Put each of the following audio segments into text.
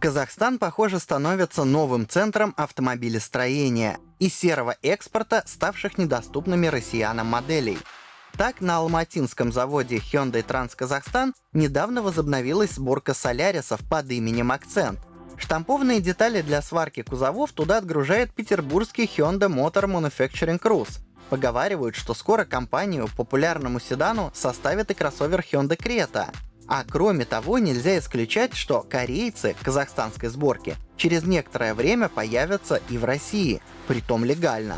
Казахстан, похоже, становится новым центром автомобилестроения и серого экспорта, ставших недоступными россиянам моделей. Так, на алматинском заводе Hyundai Trans Казахстан недавно возобновилась сборка солярисов под именем «Акцент». Штампованные детали для сварки кузовов туда отгружает петербургский Hyundai Motor Manufacturing Cruise. Поговаривают, что скоро компанию популярному седану составит и кроссовер Hyundai Creta, а кроме того, нельзя исключать, что корейцы казахстанской сборки через некоторое время появятся и в России, притом легально.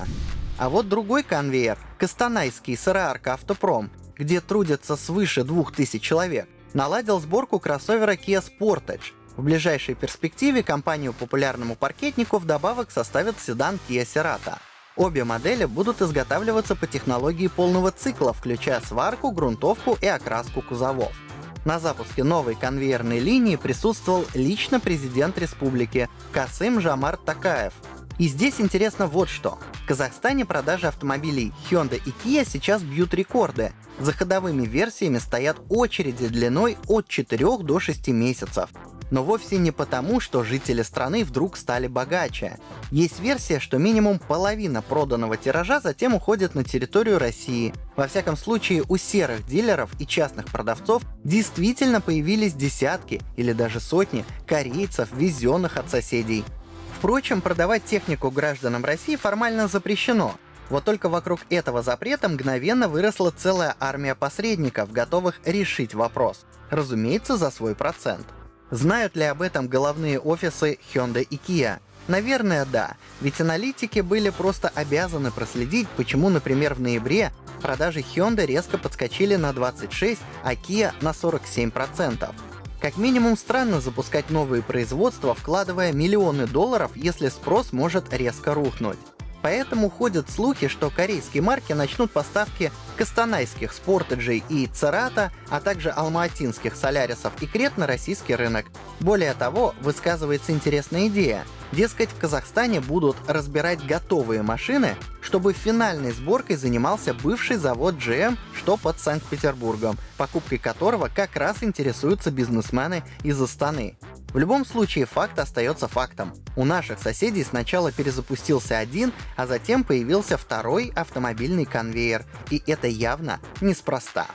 А вот другой конвейер, Костанайский сыроарка Автопром, где трудятся свыше 2000 человек, наладил сборку кроссовера Kia Sportage. В ближайшей перспективе компанию популярному паркетнику вдобавок составит седан Kia Cerato. Обе модели будут изготавливаться по технологии полного цикла, включая сварку, грунтовку и окраску кузовов. На запуске новой конвейерной линии присутствовал лично президент республики Касым Жамар Такаев. И здесь интересно вот что. В Казахстане продажи автомобилей Hyundai и Kia сейчас бьют рекорды. За ходовыми версиями стоят очереди длиной от 4 до 6 месяцев но вовсе не потому, что жители страны вдруг стали богаче. Есть версия, что минимум половина проданного тиража затем уходит на территорию России. Во всяком случае, у серых дилеров и частных продавцов действительно появились десятки или даже сотни корейцев, везенных от соседей. Впрочем, продавать технику гражданам России формально запрещено, вот только вокруг этого запрета мгновенно выросла целая армия посредников, готовых решить вопрос. Разумеется, за свой процент. Знают ли об этом головные офисы Hyundai и Kia? Наверное, да, ведь аналитики были просто обязаны проследить, почему, например, в ноябре продажи Hyundai резко подскочили на 26, а Kia на 47%. Как минимум странно запускать новые производства, вкладывая миллионы долларов, если спрос может резко рухнуть. Поэтому ходят слухи, что корейские марки начнут поставки кастанайских спортеджей и церата, а также алматинских солярисов и крет на российский рынок. Более того, высказывается интересная идея. Дескать, в Казахстане будут разбирать готовые машины, чтобы финальной сборкой занимался бывший завод GM, что под Санкт-Петербургом, покупкой которого как раз интересуются бизнесмены из Астаны. В любом случае, факт остается фактом. У наших соседей сначала перезапустился один, а затем появился второй автомобильный конвейер. И это явно неспроста.